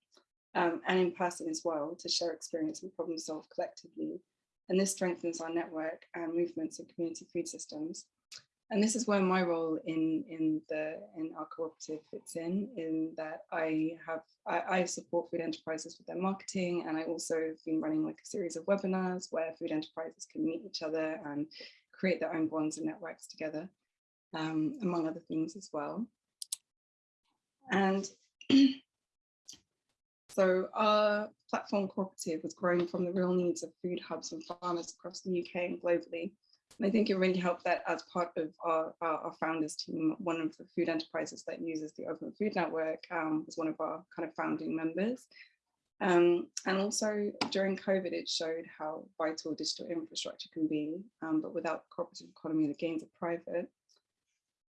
um, and in person as well to share experience and problem solve collectively and this strengthens our network and movements in community food systems. And this is where my role in, in, the, in our cooperative fits in, in that I have I, I support food enterprises with their marketing and I also have been running like a series of webinars where food enterprises can meet each other and create their own bonds and networks together, um, among other things as well. And So our platform cooperative was growing from the real needs of food hubs and farmers across the UK and globally. And I think it really helped that as part of our, our, our founders team, one of the food enterprises that uses the Open Food Network um, was one of our kind of founding members. Um, and also during COVID, it showed how vital digital infrastructure can be, um, but without cooperative economy, the gains are private.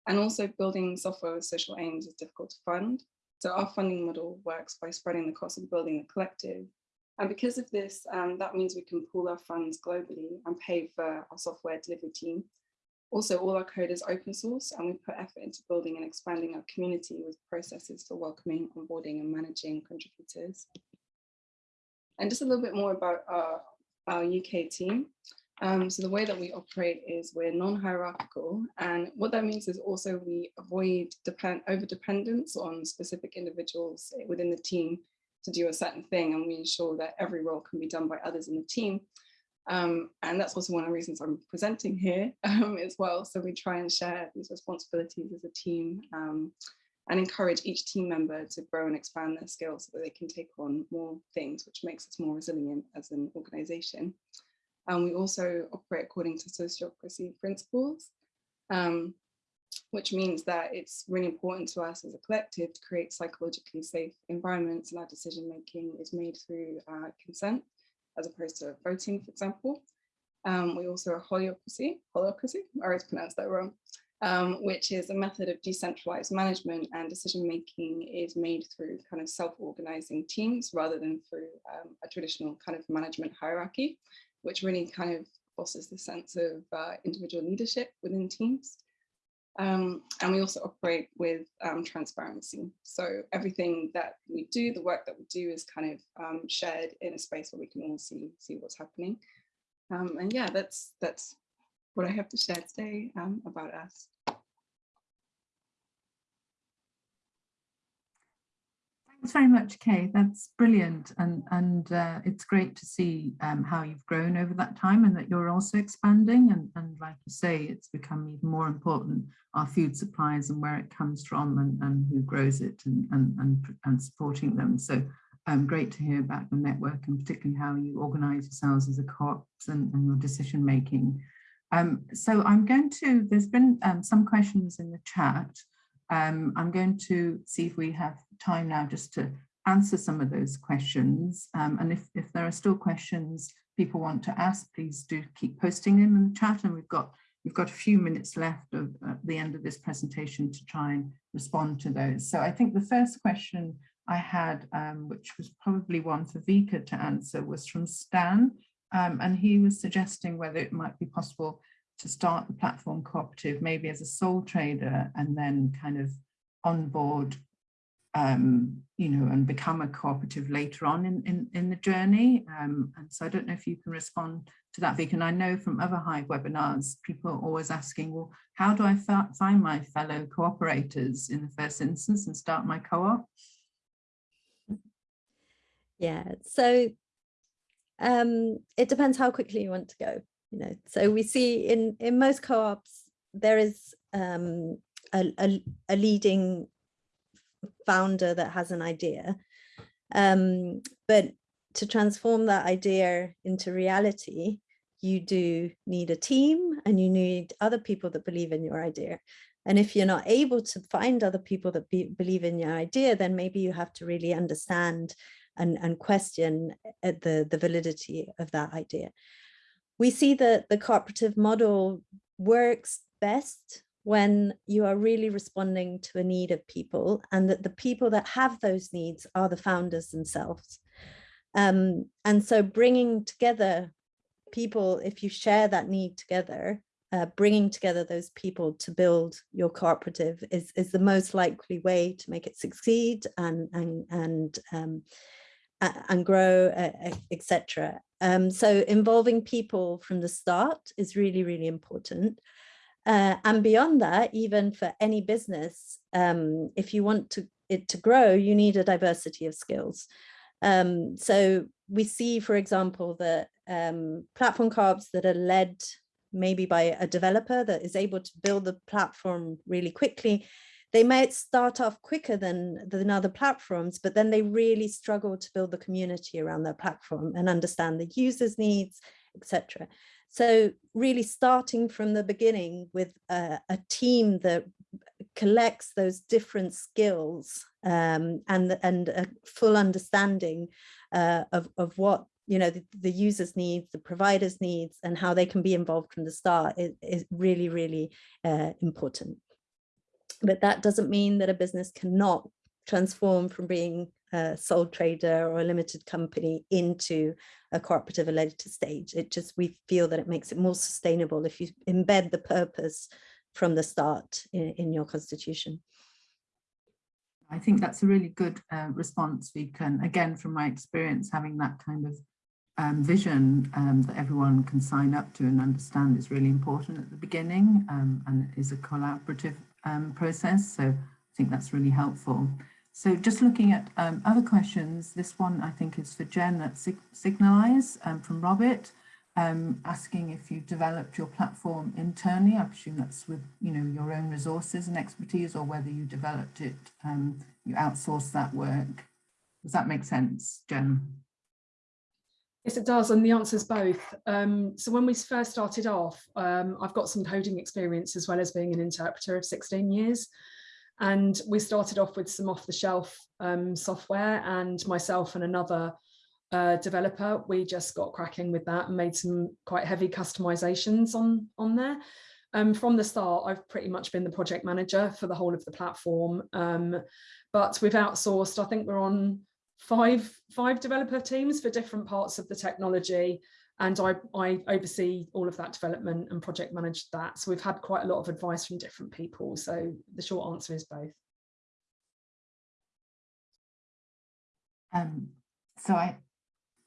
And also building software with social aims is difficult to fund. So our funding model works by spreading the cost of building a collective. And because of this, um, that means we can pool our funds globally and pay for our software delivery team. Also, all our code is open source and we put effort into building and expanding our community with processes for welcoming, onboarding and managing contributors. And just a little bit more about our, our UK team. Um, so the way that we operate is we're non-hierarchical and what that means is also we avoid depend over dependence on specific individuals within the team to do a certain thing and we ensure that every role can be done by others in the team. Um, and that's also one of the reasons I'm presenting here um, as well. So we try and share these responsibilities as a team um, and encourage each team member to grow and expand their skills so that they can take on more things, which makes us more resilient as an organization. And we also operate according to sociocracy principles, um, which means that it's really important to us as a collective to create psychologically safe environments and our decision making is made through uh, consent as opposed to voting, for example. Um, we also are holacracy, holacracy, I always pronounced that wrong, um, which is a method of decentralized management and decision making is made through kind of self-organizing teams rather than through um, a traditional kind of management hierarchy which really kind of fosters the sense of uh, individual leadership within teams. Um, and we also operate with um, transparency. So everything that we do, the work that we do is kind of um, shared in a space where we can all see, see what's happening. Um, and yeah, that's, that's what I have to share today um, about us. Thanks very much, Kay. That's brilliant. And, and uh, it's great to see um, how you've grown over that time and that you're also expanding. And, and like you say, it's become even more important, our food supplies and where it comes from and, and who grows it and, and, and, and supporting them. So um, great to hear about your network and particularly how you organize yourselves as a co-op and, and your decision making. Um, so I'm going to, there's been um, some questions in the chat. Um, I'm going to see if we have time now just to answer some of those questions. Um, and if, if there are still questions people want to ask, please do keep posting them in the chat. And we've got we've got a few minutes left of, at the end of this presentation to try and respond to those. So I think the first question I had, um, which was probably one for Vika to answer, was from Stan. Um, and he was suggesting whether it might be possible to start the platform cooperative maybe as a sole trader and then kind of onboard um, you know, and become a cooperative later on in, in, in the journey. Um, and so I don't know if you can respond to that, Vic. And I know from other Hive webinars, people are always asking, well, how do I find my fellow cooperators in the first instance and start my co-op? Yeah, so um, it depends how quickly you want to go. You know, so we see in in most co-ops there is um, a, a, a, leading founder that has an idea, um, but to transform that idea into reality, you do need a team and you need other people that believe in your idea. And if you're not able to find other people that be, believe in your idea, then maybe you have to really understand and, and question uh, the, the validity of that idea. We see that the cooperative model works best when you are really responding to a need of people and that the people that have those needs are the founders themselves. Um, and so bringing together people, if you share that need together, uh, bringing together those people to build your cooperative is, is the most likely way to make it succeed and, and, and um, and grow, etc. Um, so involving people from the start is really, really important. Uh, and beyond that, even for any business, um, if you want to, it to grow, you need a diversity of skills. Um, so we see, for example, that um, platform co-ops that are led maybe by a developer that is able to build the platform really quickly they might start off quicker than, than other platforms, but then they really struggle to build the community around their platform and understand the users' needs, etc. So really starting from the beginning with a, a team that collects those different skills um, and, and a full understanding uh, of, of what you know the, the users needs the providers needs and how they can be involved from the start is, is really really uh, important but that doesn't mean that a business cannot transform from being a sole trader or a limited company into a cooperative at a later stage. It just, we feel that it makes it more sustainable if you embed the purpose from the start in, in your constitution. I think that's a really good uh, response, Vika. And again, from my experience, having that kind of um, vision um, that everyone can sign up to and understand is really important at the beginning um, and is a collaborative um, process. So I think that's really helpful. So just looking at um, other questions, this one I think is for Jen at Sig Signalise um, from Robert, um, asking if you developed your platform internally. I presume that's with you know your own resources and expertise or whether you developed it, um, you outsourced that work. Does that make sense, Jen? Yes, it does, and the answer is both. Um, so when we first started off, um, I've got some coding experience as well as being an interpreter of 16 years. And we started off with some off-the-shelf um, software and myself and another uh, developer, we just got cracking with that and made some quite heavy customizations on, on there. Um, from the start, I've pretty much been the project manager for the whole of the platform, um, but we've outsourced, I think we're on five five developer teams for different parts of the technology and I, I oversee all of that development and project manage that. So we've had quite a lot of advice from different people. So the short answer is both. Um, so I,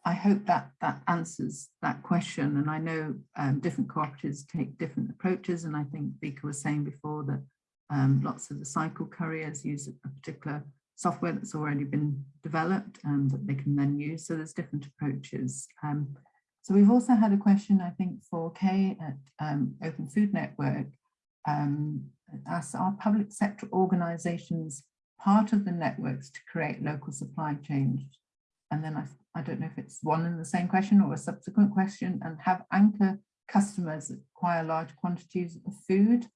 I hope that that answers that question. And I know um, different cooperatives take different approaches. And I think Vika was saying before that um, lots of the cycle couriers use a particular software that's already been developed and that they can then use. So there's different approaches. Um, so we've also had a question, I think, for Kay at um, Open Food Network. Um, our public sector organizations part of the networks to create local supply chains? And then I, I don't know if it's one and the same question or a subsequent question and have anchor customers acquire large quantities of food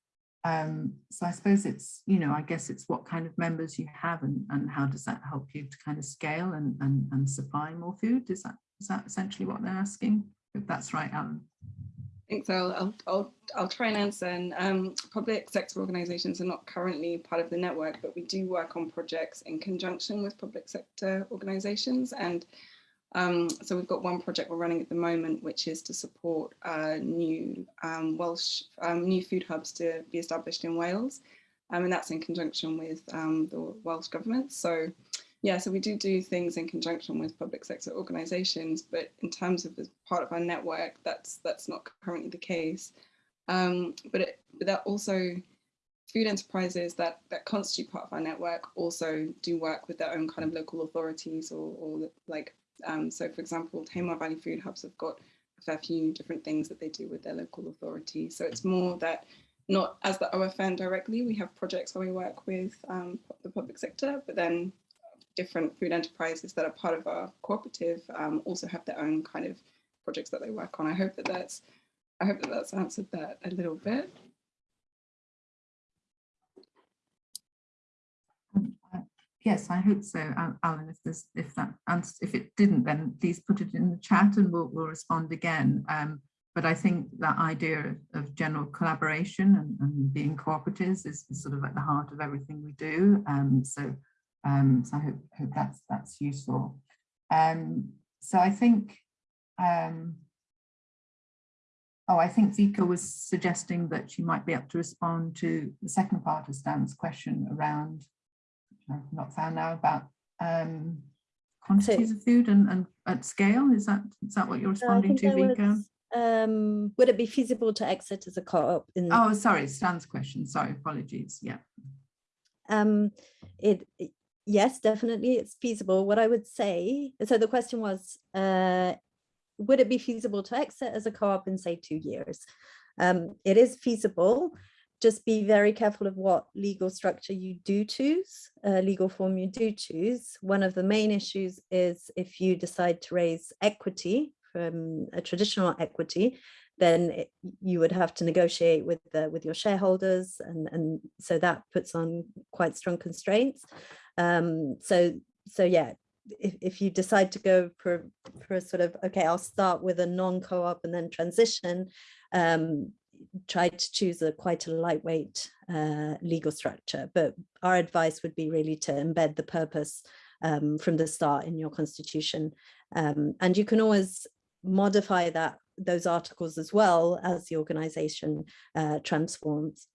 um, so I suppose it's, you know, I guess it's what kind of members you have and, and how does that help you to kind of scale and, and, and supply more food? Is that, is that essentially what they're asking? If that's right, Alan. Thanks, I'll, I'll, I'll, I'll try and answer. And um, public sector organisations are not currently part of the network, but we do work on projects in conjunction with public sector organisations. And um, so we've got one project we're running at the moment, which is to support uh, new um, Welsh, um, new food hubs to be established in Wales. Um, and that's in conjunction with um, the Welsh government. So yeah, so we do do things in conjunction with public sector organisations, but in terms of as part of our network, that's that's not currently the case. Um, but, it, but that also food enterprises that that constitute part of our network also do work with their own kind of local authorities or, or like um, so for example Tamar Valley Food Hubs have got a fair few different things that they do with their local authority. so it's more that not as the OFN directly we have projects where we work with um, the public sector but then different food enterprises that are part of our cooperative um, also have their own kind of projects that they work on. I hope that that's I hope that that's answered that a little bit. Um, uh, yes, I hope so, Alan. If there's, if that if it didn't, then please put it in the chat and we'll, we'll respond again. Um, but I think that idea of, general collaboration and, and being cooperatives is, sort of at the heart of everything we do. Um, so um, so I hope, hope that's that's useful. Um, so I think, um, oh, I think Vika was suggesting that she might be able to respond to the second part of Stan's question around, I've not found now about um, quantities so, of food and, and at scale. Is that is that what you're responding to, Vika? Um, would it be feasible to exit as a co-op? In? Oh, sorry, Stan's question. Sorry, apologies. Yeah. Um, it, it yes, definitely it's feasible. What I would say, so the question was, uh, would it be feasible to exit as a co-op in say two years? Um, it is feasible, just be very careful of what legal structure you do choose, uh, legal form you do choose. One of the main issues is if you decide to raise equity from a traditional equity, then it, you would have to negotiate with the, with your shareholders and, and so that puts on quite strong constraints. Um, so, so yeah, if, if you decide to go for, for a sort of, okay, I'll start with a non-co-op and then transition, um, try to choose a quite a lightweight uh, legal structure. But our advice would be really to embed the purpose um, from the start in your constitution. Um, and you can always modify that those articles as well as the organization uh, transforms.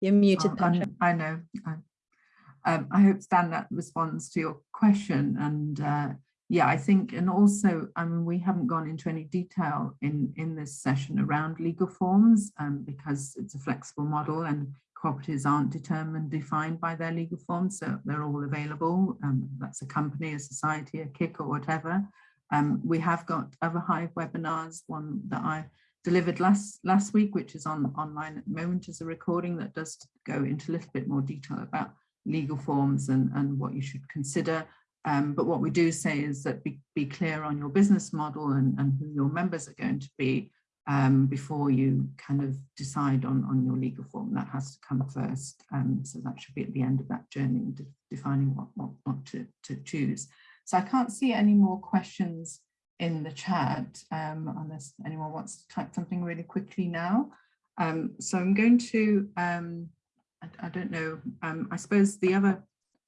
You're muted, oh, Petra. I know. I, um, I hope, Stan, that responds to your question. And uh, yeah, I think, and also, I mean, we haven't gone into any detail in, in this session around legal forms um, because it's a flexible model and cooperatives aren't determined, defined by their legal forms, so they're all available. Um, that's a company, a society, a CIC or whatever. Um, we have got other Hive webinars, one that I delivered last last week, which is on online at the moment as a recording that does go into a little bit more detail about legal forms and, and what you should consider. Um, but what we do say is that be, be clear on your business model and, and who your members are going to be um, before you kind of decide on, on your legal form. That has to come first. Um, so that should be at the end of that journey, de defining what, what, what to, to choose. So I can't see any more questions in the chat um, unless anyone wants to type something really quickly now. Um, so I'm going to, um, I, I, don't know, I suppose the other,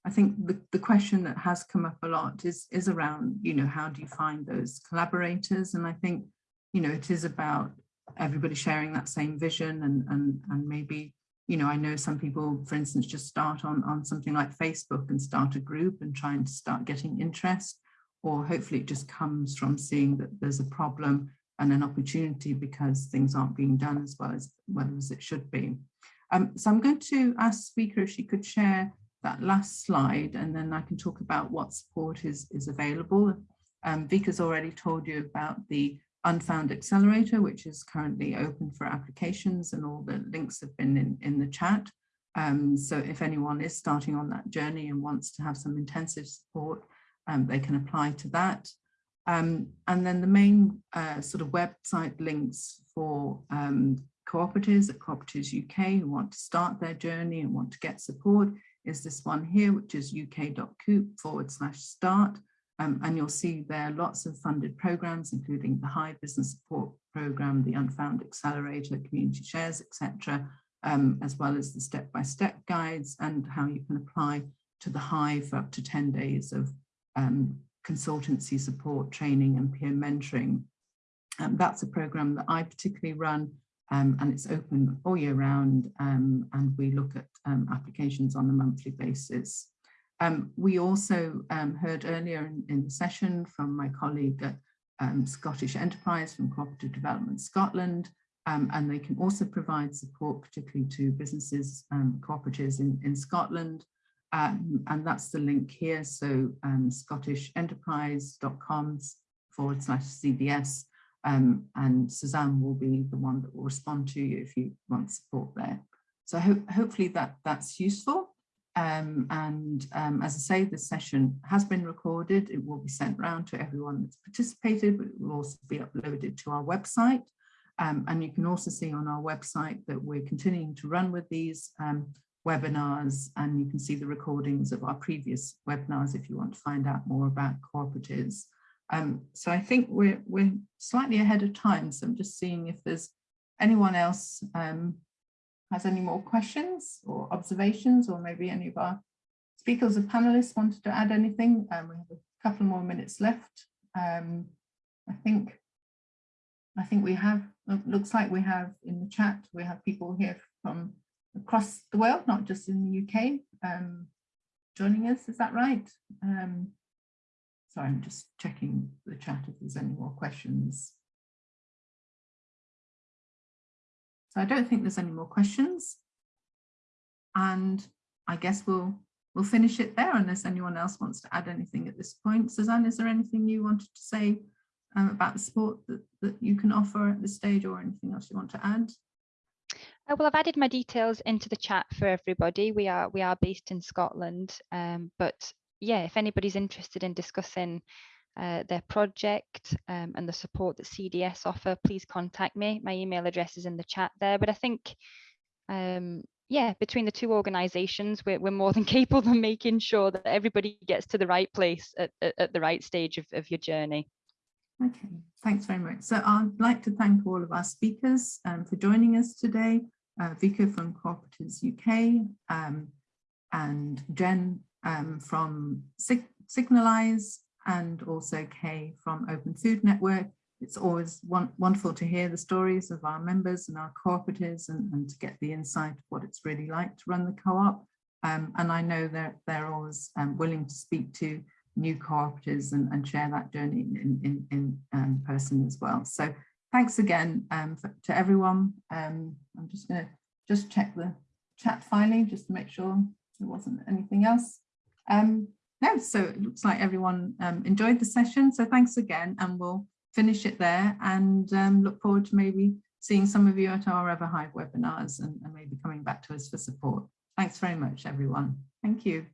I think the, the question that has come up a lot is, is around, you know, how do you find those collaborators? And I think, you know, it is about everybody sharing that same vision and, and, and maybe, you know, I know some people, for instance, just start on, on something like Facebook and start a group and trying to start getting interest or hopefully it just comes from seeing that there's a problem and an opportunity because things aren't being done as well as well as it should be. Um, so I'm going to ask speaker if she could share that last slide and then I can talk about what support is, is available. Um, Vika's already told you about the Unfound Accelerator, which is currently open for applications and all the links have been in, in the chat. Um, so if anyone is starting on that journey and wants to have some intensive support, um, they can apply to that. Um, and then the main uh, sort of website links for um, cooperatives at Cooperatives UK who want to start their journey and want to get support is this one here, which is uk.coop forward slash start. Um, and you'll see there lots of funded programs, including the Hive Business Support Program, the Unfound Accelerator, Community Shares, etc., um, as well as the step-by-step -step guides and how you can apply to the Hive for up to 10 days of um, consultancy support, training and peer mentoring. Um, that's a program that I particularly run um, and it's open all year round um, and we look at um, applications on a monthly basis. Um, we also um, heard earlier in, in, the session from my colleague at Scottish Enterprise from Cooperative Development Scotland and they can also provide support particularly to businesses and cooperatives in, in Scotland um, and that's the link here. So um, scottishenterprise.com forward slash CDS. Um, and Suzanne will be the one that will respond to you if you want support there. So ho hopefully that that's useful. Um, and um, as I say, this session has been recorded. It will be sent round to everyone that's participated, but it will also be uploaded to our website. Um, and you can also see on our website that we're continuing to run with these um, webinars and you can see the recordings of our previous webinars if you want to find out more about cooperatives. Um, so I think we're, we're slightly ahead of time, so I'm just seeing if there's anyone else um, has any more questions or observations or maybe any of our speakers or panelists wanted to add anything. Um, we have a couple more minutes left. Um, I think I think we have, looks like we have in the chat, we have people here from across the world, not just in the UK, um, joining us. Is that right? Um, sorry, I'm just checking the chat if there's any more questions. So I don't think there's any more questions. And I guess we'll we'll finish it there unless anyone else wants to add anything at this point. Suzanne, is there anything you wanted to say um, about the support that, that you can offer at this stage or anything else you want to add? Uh, well, I've added my details into the chat for everybody. We are we are based in Scotland, um, but yeah, if anybody's interested in discussing uh, their project um, and the support that CDS offer, please contact me. My email address is in the chat there. But I think, um, yeah, between the two organisations, we're, we're more than capable of making sure that everybody gets to the right place at, at, at the right stage of, of your journey. Okay, thanks very much. So I'd like to thank all of our speakers um, for joining us today uh, Vika from Cooperatives UK um, and Jen um, from Sig Signalise and also Kay from Open Food Network. It's always wonderful to hear the stories of our members and our cooperatives and, and to get the insight of what it's really like to run the co-op. Um, and I know that they're always um, willing to speak to new cooperatives and, and share that journey in, in, in um, person as well. So thanks again um, for, to everyone. Um, I'm just going to just check the chat finally, just to make sure there wasn't anything else. Um, no, so it looks like everyone um, enjoyed the session. So thanks again, and we'll finish it there and um, look forward to maybe seeing some of you at our other Hive webinars and, and maybe coming back to us for support. Thanks very much, everyone. Thank you.